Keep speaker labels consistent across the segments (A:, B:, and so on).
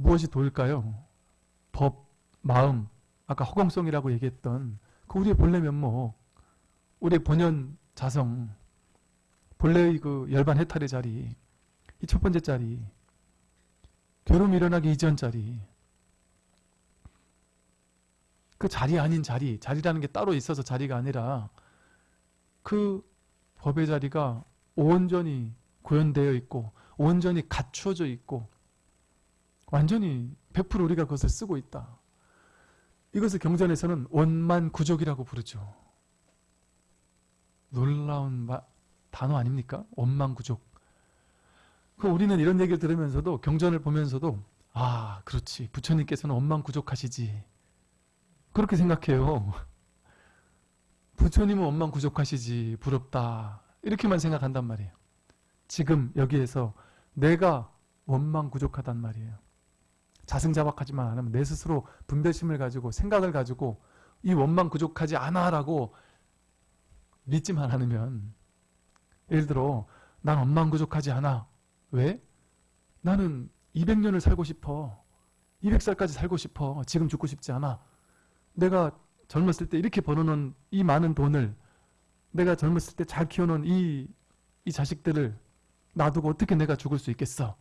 A: 무엇이 도일까요? 법, 마음, 아까 허공성이라고 얘기했던 그 우리의 본래 면목, 우리의 본연 자성, 본래의 그 열반 해탈의 자리, 이 첫 번째 자리, 결혼 일어나기 이전 자리, 그 자리 아닌 자리, 자리라는 게 따로 있어서 자리가 아니라 그 법의 자리가 온전히 구현되어 있고 온전히 갖추어져 있고 완전히 100% 우리가 그것을 쓰고 있다. 이것을 경전에서는 원만 구족이라고 부르죠. 놀라운 마, 단어 아닙니까? 원만 구족. 그 우리는 이런 얘기를 들으면서도 경전을 보면서도 아 그렇지 부처님께서는 원만 구족하시지 그렇게 생각해요. 부처님은 원만 구족하시지 부럽다 이렇게만 생각한단 말이에요. 지금 여기에서 내가 원망구족하단 말이에요. 자승자박하지만 않으면 내 스스로 분별심을 가지고 생각을 가지고 이 원망구족하지 않아라고 믿지만 않으면 예를 들어 난 원망구족하지 않아. 왜? 나는 200년을 살고 싶어. 200살까지 살고 싶어. 지금 죽고 싶지 않아. 내가 젊었을 때 이렇게 벌어놓은 이 많은 돈을 내가 젊었을 때 잘 키워놓은 이, 이 자식들을 놔두고 어떻게 내가 죽을 수 있겠어?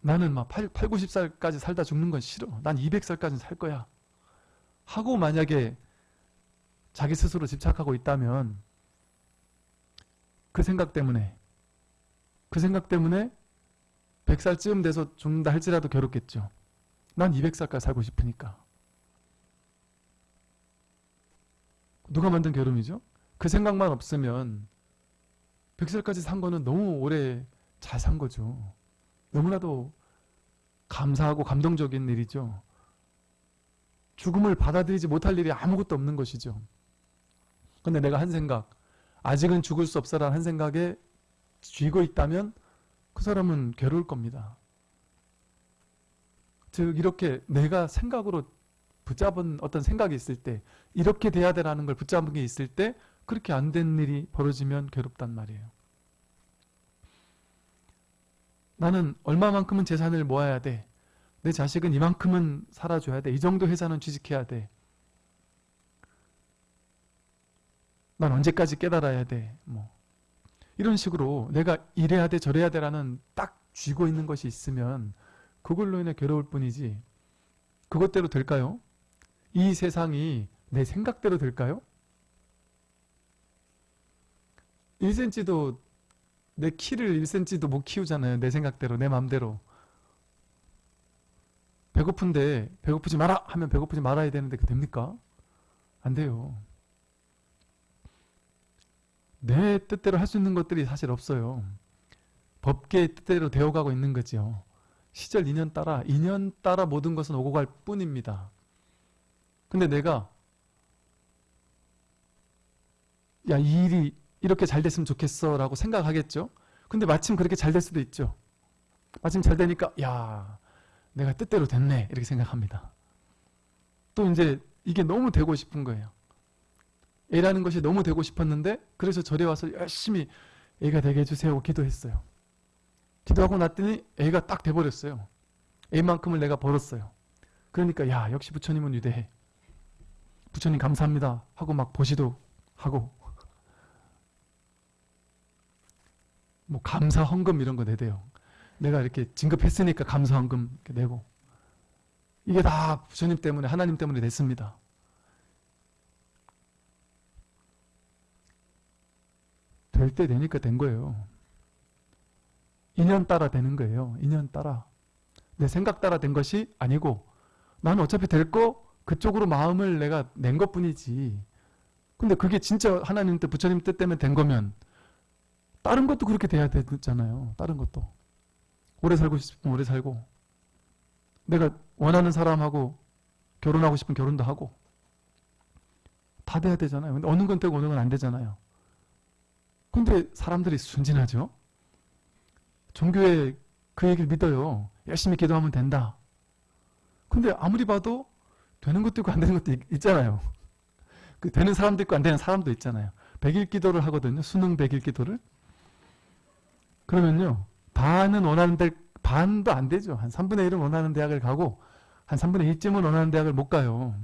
A: 나는 막 8, 8 90살까지 살다 죽는 건 싫어. 난 200살까지 살 거야. 하고 만약에 자기 스스로 집착하고 있다면 그 생각 때문에 그 생각 때문에 100살쯤 돼서 죽는다 할지라도 괴롭겠죠. 난 200살까지 살고 싶으니까. 누가 만든 괴로움이죠? 그 생각만 없으면 100살까지 산 거는 너무 오래 잘 산 거죠. 너무나도 감사하고 감동적인 일이죠. 죽음을 받아들이지 못할 일이 아무것도 없는 것이죠. 근데 내가 한 생각, 아직은 죽을 수 없어라는 한 생각에 쥐고 있다면 그 사람은 괴로울 겁니다. 즉 이렇게 내가 생각으로 붙잡은 어떤 생각이 있을 때 이렇게 돼야 되라는 걸 붙잡은 게 있을 때 그렇게 안 된 일이 벌어지면 괴롭단 말이에요. 나는 얼마만큼은 재산을 모아야 돼. 내 자식은 이만큼은 살아줘야 돼. 이 정도 회사는 취직해야 돼. 난 언제까지 깨달아야 돼. 뭐 이런 식으로 내가 이래야 돼 저래야 돼라는 딱 쥐고 있는 것이 있으면 그걸로 인해 괴로울 뿐이지 그것대로 될까요? 이 세상이 내 생각대로 될까요? 1cm도 내 키를 1cm도 못 키우잖아요. 내 생각대로 내 맘대로. 배고픈데 배고프지 마라 하면 배고프지 말아야 되는데 그 됩니까? 안 돼요. 내 뜻대로 할 수 있는 것들이 사실 없어요. 법계의 뜻대로 되어가고 있는 거죠. 시절 인연 따라 인연 따라 모든 것은 오고 갈 뿐입니다. 근데 내가 야 이 일이 이렇게 잘 됐으면 좋겠어 라고 생각하겠죠. 근데 마침 그렇게 잘 될 수도 있죠. 마침 잘 되니까 야 내가 뜻대로 됐네 이렇게 생각합니다. 또 이제 이게 너무 되고 싶은 거예요. 애라는 것이 너무 되고 싶었는데 그래서 절에 와서 열심히 애가 되게 해주세요 기도했어요. 기도하고 났더니 애가 딱 돼버렸어요. 애만큼을 내가 벌었어요. 그러니까 야 역시 부처님은 위대해. 부처님 감사합니다 하고 막 보시도 하고 뭐 감사 헌금 이런 거 내대요. 내가 이렇게 진급했으니까 감사 헌금 내고 이게 다 부처님 때문에 하나님 때문에 됐습니다. 될 때 되니까 된 거예요. 인연 따라 되는 거예요. 인연 따라. 내 생각 따라 된 것이 아니고 나는 어차피 될 거 그쪽으로 마음을 내가 낸 것뿐이지. 근데 그게 진짜 하나님 뜻, 부처님 뜻 때문에 된 거면 다른 것도 그렇게 돼야 되잖아요. 다른 것도. 오래 살고 싶으면 오래 살고 내가 원하는 사람하고 결혼하고 싶으면 결혼도 하고 다 돼야 되잖아요. 근데 어느 건 되고 어느 건 안 되잖아요. 근데 사람들이 순진하죠. 종교에 그 얘기를 믿어요. 열심히 기도하면 된다. 근데 아무리 봐도 되는 것도 있고 안 되는 것도 있, 잖아요 그 되는 사람도 있고 안 되는 사람도 있잖아요. 백일 기도를 하거든요. 수능 백일 기도를. 그러면요. 반은 원하는 데, 반도 안 되죠. 한 3분의 1은 원하는 대학을 가고 한 3분의 2쯤은 원하는 대학을 못 가요.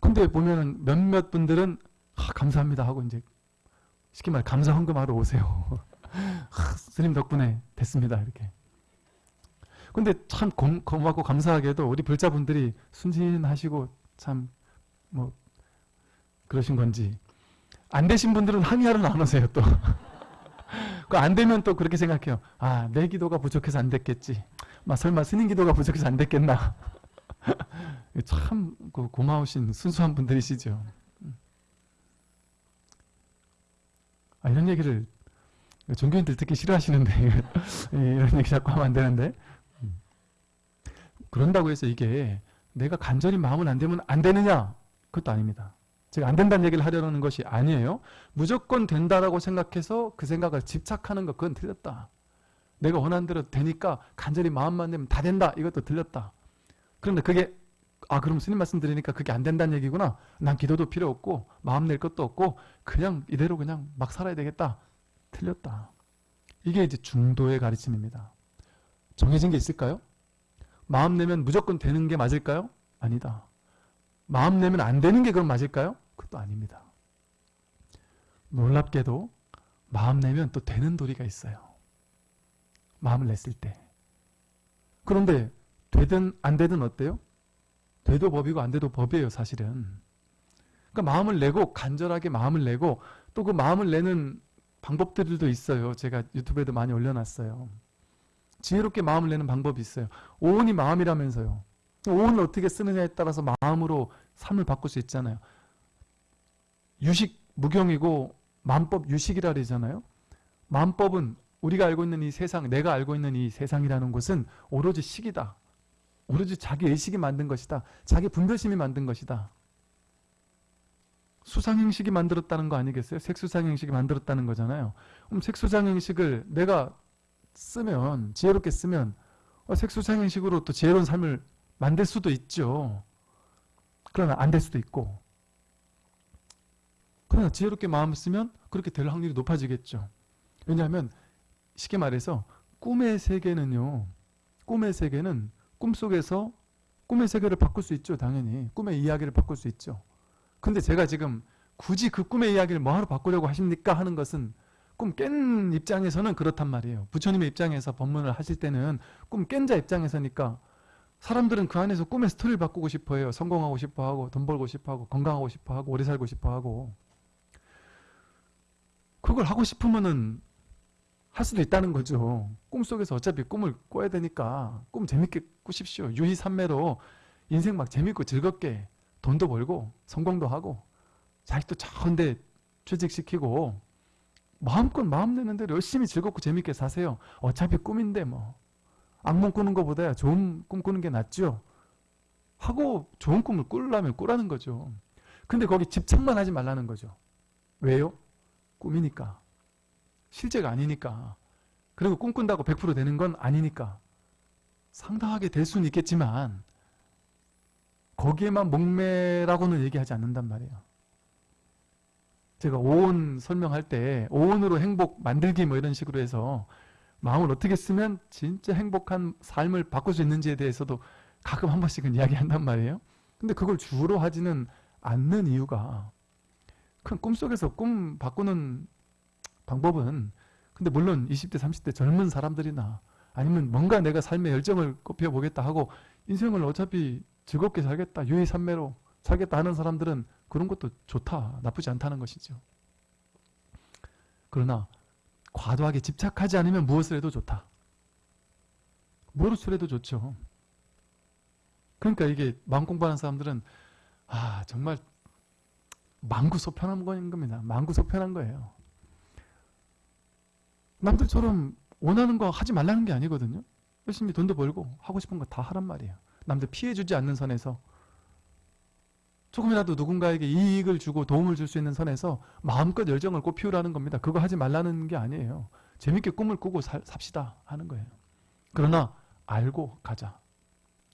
A: 근데 보면은 몇몇 분들은 아, 감사합니다 하고 이제 쉽게 말 감사 헌금하러 오세요. 아, 스님 덕분에 됐습니다 이렇게. 근데 참 고, 고맙고 감사하게도 우리 불자분들이 순진하시고 참 뭐 그러신 건지 안 되신 분들은 항의하러 안 오세요 또. 그안 되면 또 그렇게 생각해요. 아, 내 기도가 부족해서 안 됐겠지. 막 설마 스님 기도가 부족해서 안 됐겠나. 참그 고마우신 순수한 분들이시죠. 아, 이런 얘기를 종교인들 듣기 싫어하시는데 이런 얘기 자꾸 하면 안 되는데 그런다고 해서 이게 내가 간절히 마음은 안 되면 안 되느냐? 그것도 아닙니다. 제가 안 된다는 얘기를 하려는 것이 아니에요. 무조건 된다라고 생각해서 그 생각을 집착하는 것 그건 틀렸다. 내가 원하는 대로 되니까 간절히 마음만 내면 다 된다. 이것도 틀렸다. 그런데 그게 아 그럼 스님 말씀 드리니까 그게 안 된다는 얘기구나. 난 기도도 필요 없고 마음 낼 것도 없고 그냥 이대로 그냥 막 살아야 되겠다. 틀렸다. 이게 이제 중도의 가르침입니다. 정해진 게 있을까요? 마음 내면 무조건 되는 게 맞을까요? 아니다. 마음 내면 안 되는 게 그럼 맞을까요? 그것도 아닙니다. 놀랍게도 마음 내면 또 되는 도리가 있어요. 마음을 냈을 때. 그런데 되든 안 되든 어때요? 돼도 법이고 안 돼도 법이에요 사실은. 그러니까 마음을 내고 간절하게 마음을 내고 또 그 마음을 내는 방법들도 있어요. 제가 유튜브에도 많이 올려놨어요. 지혜롭게 마음을 내는 방법이 있어요. 오온이 마음이라면서요. 오온을 어떻게 쓰느냐에 따라서 마음으로 삶을 바꿀 수 있잖아요. 유식 무경이고 만법 유식이라 그러잖아요. 만법은 우리가 알고 있는 이 세상, 내가 알고 있는 이 세상이라는 것은 오로지 식이다. 오로지 자기 의식이 만든 것이다. 자기 분별심이 만든 것이다. 수상행식이 만들었다는 거 아니겠어요? 색수상행식이 만들었다는 거잖아요. 그럼 색수상행식을 내가 쓰면 지혜롭게 쓰면 어, 색수상행식으로 또 지혜로운 삶을 만들 수도 있죠. 그러나 안 될 수도 있고 그러나 지혜롭게 마음을 쓰면 그렇게 될 확률이 높아지겠죠. 왜냐하면 쉽게 말해서 꿈의 세계는요. 꿈의 세계는 꿈속에서 꿈의 세계를 바꿀 수 있죠. 당연히. 꿈의 이야기를 바꿀 수 있죠. 근데 제가 지금 굳이 그 꿈의 이야기를 뭐하러 바꾸려고 하십니까? 하는 것은 꿈 깬 입장에서는 그렇단 말이에요. 부처님의 입장에서 법문을 하실 때는 꿈 깬 자 입장에서니까 사람들은 그 안에서 꿈의 스토리를 바꾸고 싶어 해요. 성공하고 싶어 하고 돈 벌고 싶어 하고 건강하고 싶어 하고 오래 살고 싶어 하고 그걸 하고 싶으면은 할 수도 있다는 거죠. 꿈속에서 어차피 꿈을 꿔야 되니까 꿈 재밌게 꾸십시오. 유희산매로 인생 막 재밌고 즐겁게 돈도 벌고 성공도 하고 자식도 좋은데 취직시키고 마음껏 마음 내는 대로 열심히 즐겁고 재밌게 사세요. 어차피 꿈인데 뭐 악몽 꾸는 것보다 좋은 꿈 꾸는 게 낫죠. 하고 좋은 꿈을 꾸려면 꾸라는 거죠. 근데 거기 집착만 하지 말라는 거죠. 왜요? 꿈이니까. 실제가 아니니까. 그리고 꿈꾼다고 100% 되는 건 아니니까. 상당하게 될 수는 있겠지만 거기에만 목매라고는 얘기하지 않는단 말이에요. 제가 오온 설명할 때 오온으로 행복 만들기 뭐 이런 식으로 해서 마음을 어떻게 쓰면 진짜 행복한 삶을 바꿀 수 있는지에 대해서도 가끔 한 번씩은 이야기한단 말이에요. 근데 그걸 주로 하지는 않는 이유가 큰 꿈속에서 꿈 바꾸는 방법은 근데 물론 20대 30대 젊은 사람들이나 아니면 뭔가 내가 삶의 열정을 꼽혀보겠다 하고 인생을 어차피 즐겁게 살겠다 유의산매로 살겠다 하는 사람들은 그런 것도 좋다 나쁘지 않다는 것이죠. 그러나 과도하게 집착하지 않으면 무엇을 해도 좋다. 무엇을 해도 좋죠. 그러니까 이게 마음 공부하는 사람들은 아 정말 망구 소편한 거인 겁니다 망구 소편한 거예요 남들처럼 원하는 거 하지 말라는 게 아니거든요. 열심히 돈도 벌고 하고 싶은 거 다 하란 말이에요. 남들 피해주지 않는 선에서 조금이라도 누군가에게 이익을 주고 도움을 줄 수 있는 선에서 마음껏 열정을 꽃피우라는 겁니다. 그거 하지 말라는 게 아니에요. 재밌게 꿈을 꾸고 살, 삽시다 하는 거예요. 그러나 알고 가자.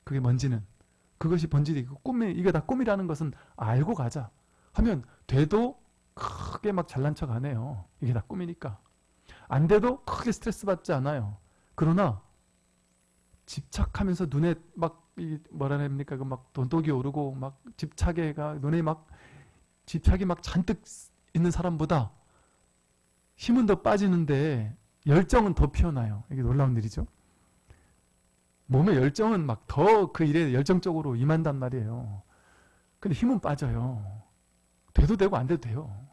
A: 그게 뭔지는 그것이 본질이고 꿈이 이게 다 꿈이라는 것은 알고 가자 하면 돼도 크게 막 잘난 척 안 해요. 이게 다 꿈이니까. 안 돼도 크게 스트레스 받지 않아요. 그러나 집착하면서 눈에 막이 뭐라 됩니까? 그 막 돈독이 오르고 막 집착에가 눈에 막 집착이 막 잔뜩 있는 사람보다 힘은 더 빠지는데 열정은 더 피어나요. 이게 놀라운 일이죠. 몸의 열정은 막 더 그 일에 열정적으로 임한단 말이에요. 근데 힘은 빠져요. 돼도 되고 안 돼도 돼요.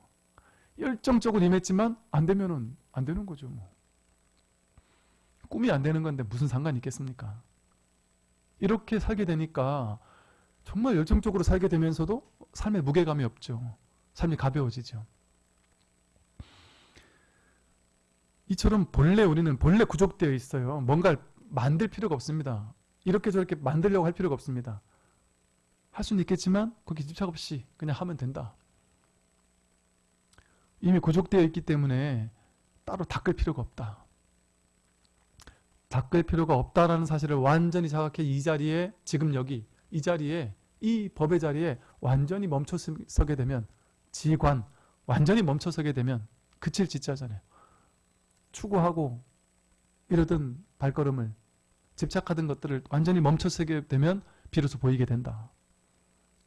A: 열정적으로 임했지만 안 되면은 안 되는 거죠. 뭐. 꿈이 안 되는 건데 무슨 상관이 있겠습니까? 이렇게 살게 되니까 정말 열정적으로 살게 되면서도 삶에 무게감이 없죠. 삶이 가벼워지죠. 이처럼 본래 우리는 본래 구족되어 있어요. 뭔가를 만들 필요가 없습니다. 이렇게 저렇게 만들려고 할 필요가 없습니다. 할 수는 있겠지만 거기 집착 없이 그냥 하면 된다. 이미 구족되어 있기 때문에 따로 닦을 필요가 없다. 닦을 필요가 없다라는 사실을 완전히 자각해 이 자리에 지금 여기 이 자리에 이 법의 자리에 완전히 멈춰서게 되면 지관 완전히 멈춰서게 되면 그칠 지자잖아요. 추구하고 이러던 발걸음을 집착하던 것들을 완전히 멈춰서게 되면 비로소 보이게 된다.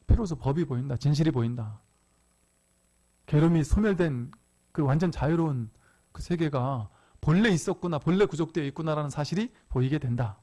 A: 비로소 법이 보인다. 진실이 보인다. 괴로움이 소멸된 그 완전 자유로운 그 세계가 본래 있었구나, 본래 구족되어 있구나라는 사실이 보이게 된다.